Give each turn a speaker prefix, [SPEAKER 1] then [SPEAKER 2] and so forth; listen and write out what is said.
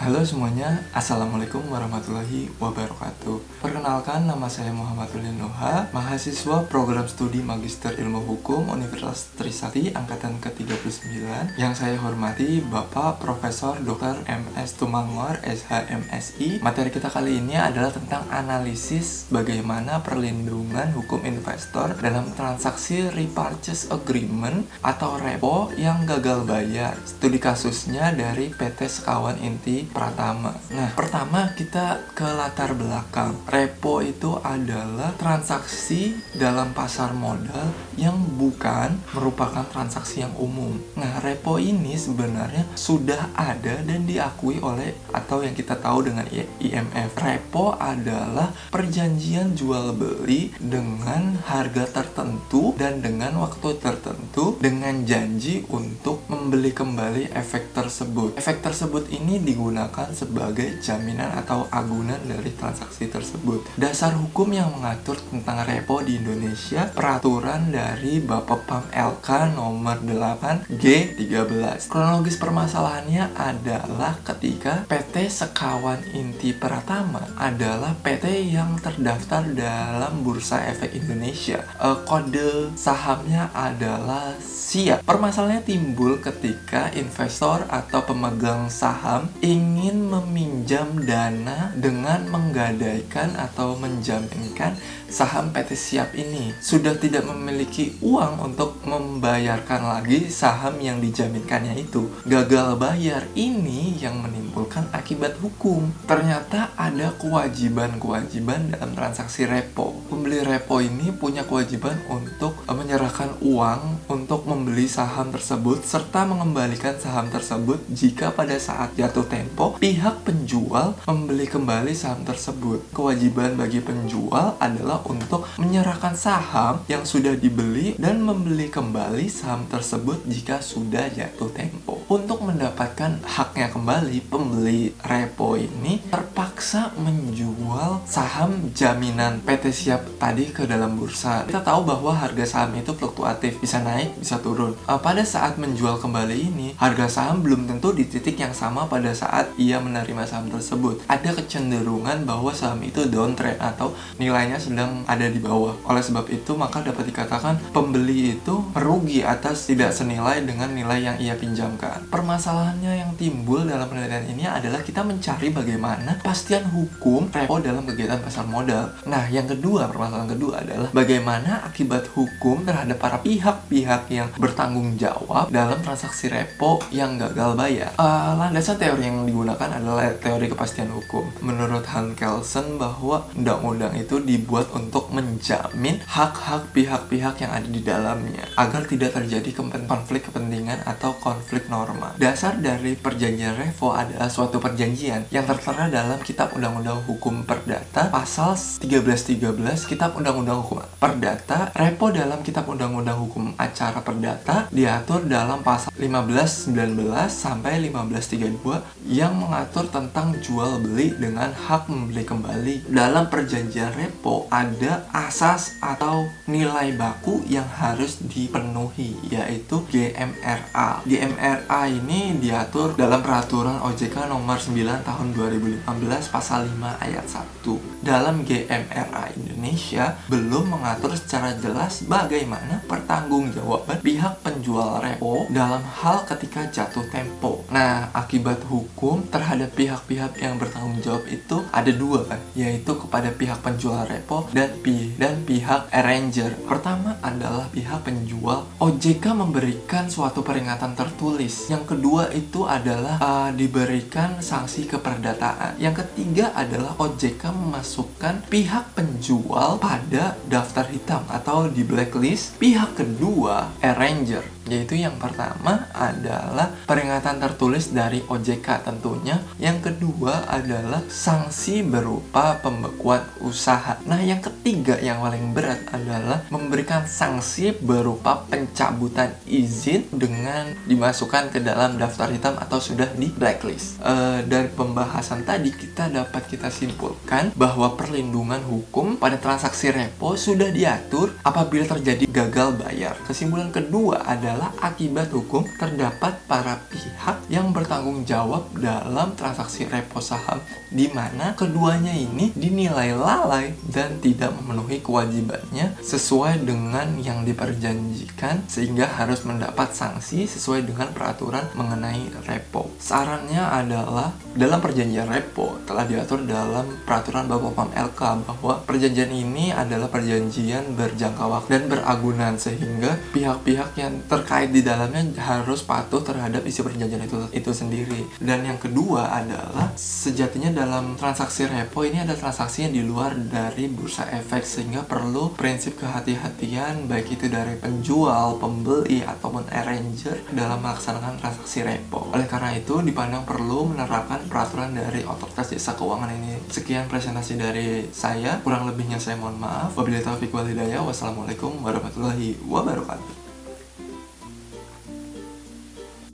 [SPEAKER 1] Halo semuanya, Assalamualaikum warahmatullahi wabarakatuh. Perkenalkan, nama saya Muhammad Nuha Mahasiswa program studi Magister Ilmu Hukum Universitas Trisakti Angkatan ke-39 Yang saya hormati Bapak Profesor Dr. MS Tumangor SHMSI Materi kita kali ini adalah tentang analisis Bagaimana perlindungan hukum investor Dalam transaksi repurchase agreement Atau repo yang gagal bayar. Studi kasusnya dari PT Sekawan Inti Pratama. Nah, pertama kita ke latar belakang. Repo itu adalah transaksi dalam pasar modal yang bukan merupakan transaksi yang umum. Nah, repo ini sebenarnya sudah ada dan diakui oleh atau yang kita tahu dengan IMF. Repo adalah perjanjian jual beli dengan harga tertentu dan dengan waktu tertentu dengan janji untuk membeli kembali efek tersebut. Efek tersebut ini digunakan sebagai jaminan atau agunan dari transaksi tersebut. Dasar hukum yang mengatur tentang repo di Indonesia, peraturan dari Bapepam LK nomor 8 G13. Kronologis permasalahannya adalah ketika PT Sekawan Inti Pratama adalah PT yang terdaftar dalam Bursa Efek Indonesia. E, kode sahamnya adalah SIA. Permasalahannya timbul ketika investor atau pemegang saham ingin meminjam dana dengan menggadaikan atau menjaminkan saham PT Siap ini sudah tidak memiliki uang untuk membayarkan lagi saham yang dijaminkannya itu. Gagal bayar ini yang menimbulkan akibat hukum. Ternyata ada kewajiban-kewajiban dalam transaksi repo. Pembeli repo ini punya kewajiban untuk menyerahkan uang untuk membeli saham tersebut serta mengembalikan saham tersebut jika pada saat jatuh tempo pihak penjual membeli kembali saham tersebut. Kewajiban bagi penjual adalah untuk menyerahkan saham yang sudah dibeli dan membeli kembali saham tersebut jika sudah jatuh tempo. Untuk mendapatkan haknya kembali, pembeli repo ini terpaksa menjual saham jaminan PT Siap tadi ke dalam bursa. Kita tahu bahwa harga saham itu fluktuatif, bisa naik, bisa turun. Uh, pada saat menjual kembali ini, harga saham belum tentu di titik yang sama pada saat ia menerima saham tersebut. Ada kecenderungan bahwa saham itu downtrend atau nilainya sedang ada di bawah. Oleh sebab itu, maka dapat dikatakan pembeli itu merugi atas tidak senilai dengan nilai yang ia pinjamkan. Permasalahannya yang timbul dalam penelitian ini adalah kita mencari bagaimana pastian hukum repo dalam kegiatan pasar modal. Nah, yang kedua, permasalahan kedua adalah bagaimana akibat hukum terhadap para pihak-pihak yang bertanggung jawab dalam transaksi repo yang gagal bayar. Uh, landasan teori yang digunakan adalah teori kepastian hukum. Menurut Han Kelsen bahwa undang-undang itu dibuat untuk menjamin hak-hak pihak-pihak yang ada di dalamnya agar tidak terjadi konflik kepentingan atau konflik norma. Dasar dari perjanjian revo adalah suatu perjanjian yang tertera dalam Kitab Undang-Undang Hukum Perdata pasal 1313 Kitab Undang-Undang Hukum Perdata. Repo dalam Kitab Undang-Undang Hukum Acara Perdata diatur dalam pasal 1519 sampai 1532 yang yang mengatur tentang jual beli dengan hak membeli kembali. Dalam perjanjian repo ada asas atau nilai baku yang harus dipenuhi yaitu GMRA. GMRA ini diatur dalam peraturan OJK nomor 9 tahun 2015 pasal 5 ayat 1. Dalam GMRA Indonesia belum mengatur secara jelas bagaimana pertanggungjawaban pihak penjual repo dalam hal ketika jatuh tempo. Nah, akibat hukum terhadap pihak-pihak yang bertanggung jawab itu ada dua kan, yaitu kepada pihak penjual repo dan pi dan pihak arranger. Pertama adalah pihak penjual. OJK memberikan suatu peringatan tertulis. Yang kedua itu adalah uh, diberikan sanksi keperdataan. Yang ketiga adalah OJK memasukkan pihak penjual pada daftar hitam atau di blacklist. Pihak kedua arranger yaitu yang pertama adalah peringatan tertulis dari OJK tentunya. Yang kedua adalah sanksi berupa pembekuan usaha. Nah, yang ketiga yang paling berat adalah memberikan sanksi berupa pencabutan izin dengan dimasukkan ke dalam daftar hitam atau sudah di blacklist. E, dari pembahasan tadi kita dapat kita simpulkan bahwa perlindungan hukum pada transaksi repo sudah diatur apabila terjadi gagal bayar. Kesimpulan kedua adalah akibat hukum terdapat para pihak yang bertanggung jawab dalam transaksi repo saham di mana keduanya ini dinilai lalai dan tidak memenuhi kewajibannya sesuai dengan yang diperjanjikan sehingga harus mendapat sanksi sesuai dengan peraturan mengenai repo. Sarannya adalah dalam perjanjian repo telah diatur dalam peraturan Bapom LK bahwa perjanjian ini adalah perjanjian berjangka waktu dan beragunan sehingga pihak-pihak yang terkait di dalamnya harus patuh terhadap isi perjanjian itu itu sendiri. Dan yang kedua adalah sejatinya dalam transaksi repo ini ada transaksi yang di luar dari bursa efek sehingga perlu prinsip kehati-hatian baik itu dari penjual, pembeli ataupun arranger dalam melaksanakan transaksi repo. Oleh karena itu dipandang perlu menerapkan peraturan dari otoritas jasa keuangan ini. Sekian presentasi dari saya, kurang lebihnya saya mohon maaf. Wabillahi taufiq walhidayah. Wassalamualaikum warahmatullahi wabarakatuh.